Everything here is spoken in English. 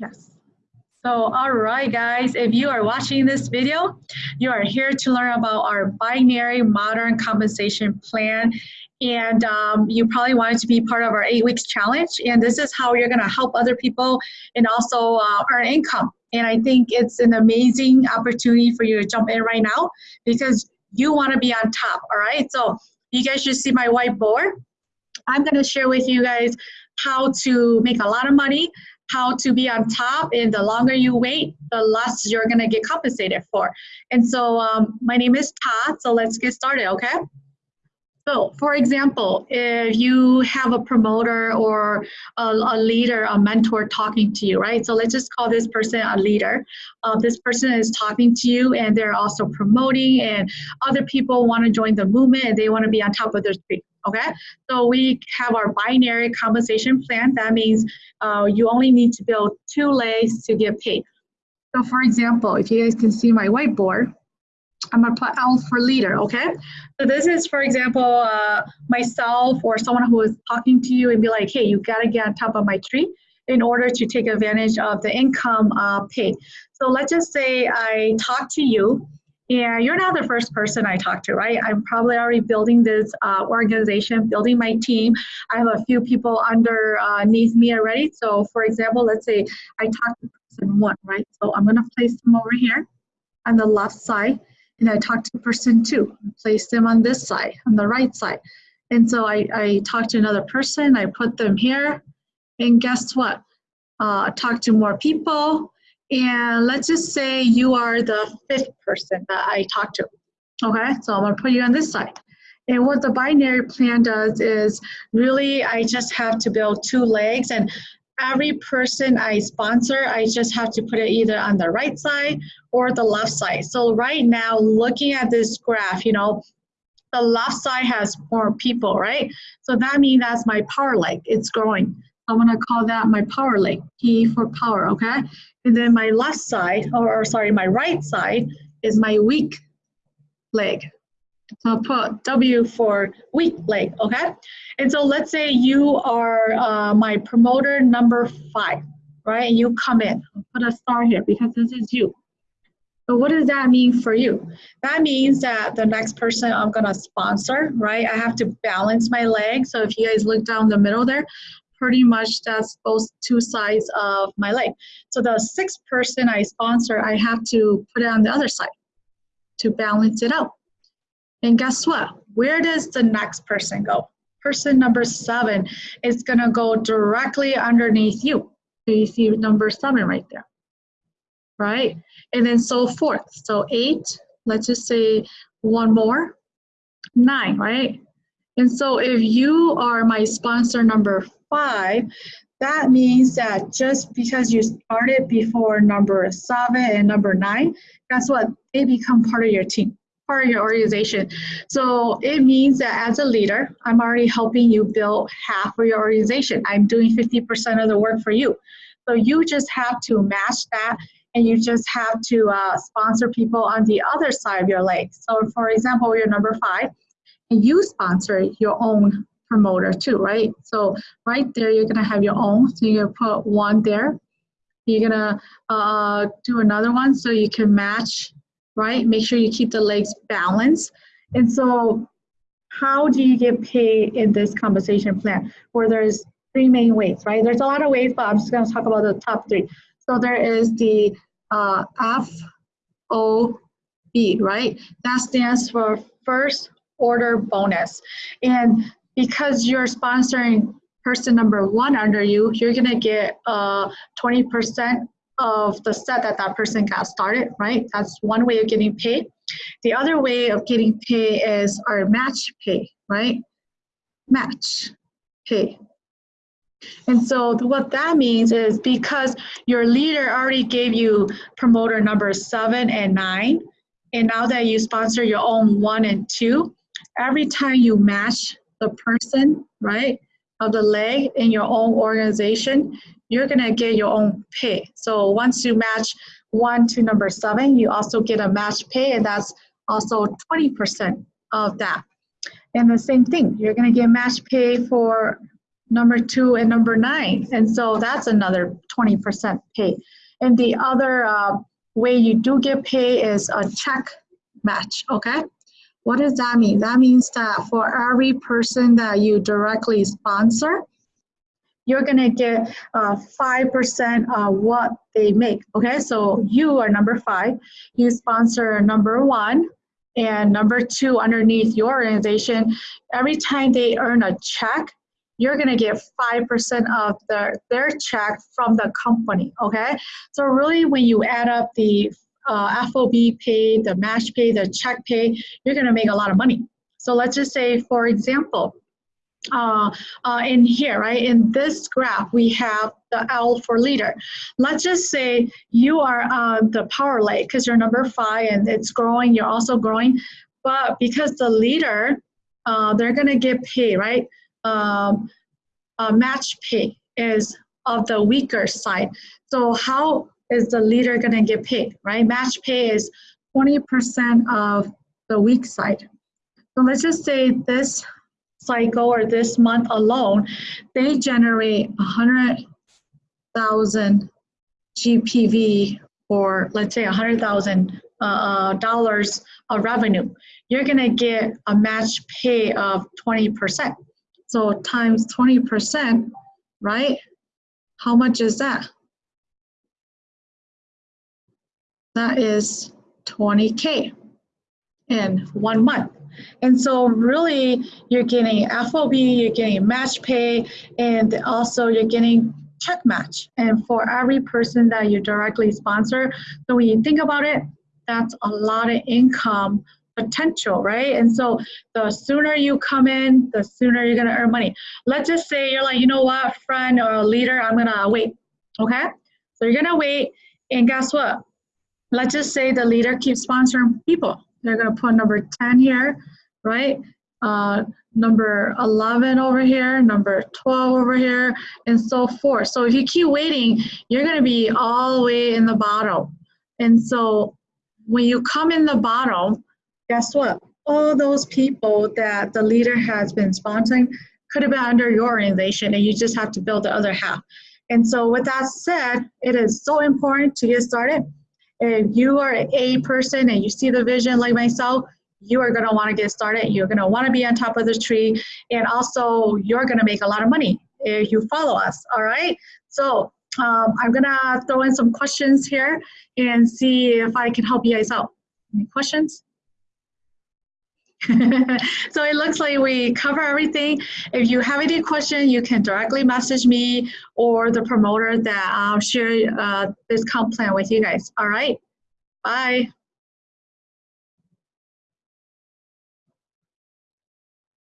Yes. So, all right, guys, if you are watching this video, you are here to learn about our binary modern compensation plan. And um, you probably wanted to be part of our eight weeks challenge. And this is how you're gonna help other people and also uh, earn income. And I think it's an amazing opportunity for you to jump in right now because you wanna be on top, all right? So you guys should see my whiteboard. I'm gonna share with you guys how to make a lot of money, how to be on top, and the longer you wait, the less you're gonna get compensated for. And so um, my name is Todd, so let's get started, okay? So for example, if you have a promoter or a, a, leader, a mentor talking to you, right? So let's just call this person a leader. Uh, this person is talking to you and they're also promoting and other people want to join the movement and they want to be on top of their street, okay? So we have our binary compensation plan. That means uh, you only need to build two legs to get paid. So for example, if you guys can see my whiteboard, I'm gonna put L for leader, okay? So this is, for example, uh, myself or someone who is talking to you and be like, hey, you gotta get on top of my tree in order to take advantage of the income uh, pay. So let's just say I talk to you and you're not the first person I talk to, right? I'm probably already building this uh, organization, building my team. I have a few people underneath me already. So for example, let's say I talk to person one, right? So I'm gonna place them over here on the left side and I talked to person two, placed them on this side, on the right side. And so I, I talked to another person, I put them here, and guess what? Uh, talk to more people, and let's just say you are the fifth person that I talked to. Okay, so I'm gonna put you on this side. And what the binary plan does is really I just have to build two legs and every person I sponsor, I just have to put it either on the right side or the left side. So right now, looking at this graph, you know, the left side has more people, right? So that means that's my power leg, it's growing. I'm gonna call that my power leg, P for power, okay? And then my left side, or, or sorry, my right side is my weak leg, so I'll put W for weak leg, okay? And so let's say you are uh, my promoter number five, right? And you come in, I'll put a star here because this is you. So what does that mean for you? That means that the next person I'm gonna sponsor, right? I have to balance my leg. So if you guys look down the middle there, pretty much that's both two sides of my leg. So the sixth person I sponsor, I have to put it on the other side to balance it out. And guess what? Where does the next person go? Person number seven is gonna go directly underneath you. So you see number seven right there, right? And then so forth. So eight, let's just say one more, nine, right? And so if you are my sponsor number five, that means that just because you started before number seven and number nine, guess what? They become part of your team part of your organization. So it means that as a leader, I'm already helping you build half of your organization. I'm doing 50% of the work for you. So you just have to match that and you just have to uh, sponsor people on the other side of your leg. So for example, you're number five and you sponsor your own promoter too, right? So right there, you're gonna have your own. So you're gonna put one there. You're gonna uh, do another one so you can match right? Make sure you keep the legs balanced. And so how do you get paid in this compensation plan where there's three main ways, right? There's a lot of ways, but I'm just gonna talk about the top three. So there is the uh, FOB, right? That stands for first order bonus. And because you're sponsoring person number one under you, you're gonna get a 20% uh, of the set that that person got started, right? That's one way of getting paid. The other way of getting paid is our match pay, right? Match pay. And so what that means is because your leader already gave you promoter number seven and nine, and now that you sponsor your own one and two, every time you match the person, right, of the leg in your own organization, you're gonna get your own pay. So once you match one to number seven, you also get a match pay and that's also 20% of that. And the same thing, you're gonna get match pay for number two, and number nine. And so that's another 20% pay. And the other uh, way you do get pay is a check match, okay? What does that mean? That means that for every person that you directly sponsor, you're gonna get uh, 5% of what they make, okay? So you are number five, you sponsor number one, and number two underneath your organization, every time they earn a check, you're gonna get 5% of their, their check from the company, okay? So really when you add up the uh, FOB pay, the match pay, the check pay, you're gonna make a lot of money. So let's just say, for example, uh, uh, in here, right, in this graph, we have the L for leader. Let's just say you are uh, the power leg because you're number five and it's growing, you're also growing, but because the leader, uh, they're gonna get paid, right? Um, match pay is of the weaker side. So how is the leader gonna get paid, right? Match pay is 20% of the weak side. So let's just say this cycle or this month alone, they generate 100,000 GPV or let's say 100,000 uh, uh, dollars of revenue. You're gonna get a match pay of 20%. So times 20%, right? How much is that? That is 20K in one month. And so really you're getting FOB, you're getting match pay, and also you're getting check match. And for every person that you directly sponsor, so when you think about it, that's a lot of income potential, right? And so the sooner you come in, the sooner you're gonna earn money. Let's just say you're like, you know what, friend or leader, I'm gonna wait, okay? So you're gonna wait, and guess what? Let's just say the leader keeps sponsoring people. They're gonna put number 10 here, right? Uh, number 11 over here, number 12 over here, and so forth. So if you keep waiting, you're gonna be all the way in the bottom. And so when you come in the bottom, guess what? All those people that the leader has been sponsoring could have been under your organization and you just have to build the other half. And so with that said, it is so important to get started. If you are A person and you see the vision like myself, you are gonna wanna get started. You're gonna wanna be on top of the tree. And also you're gonna make a lot of money if you follow us, all right? So um, I'm gonna throw in some questions here and see if I can help you guys out. Any questions? so it looks like we cover everything. If you have any question, you can directly message me or the promoter that I'll share uh, this comp plan with you guys. All right, bye.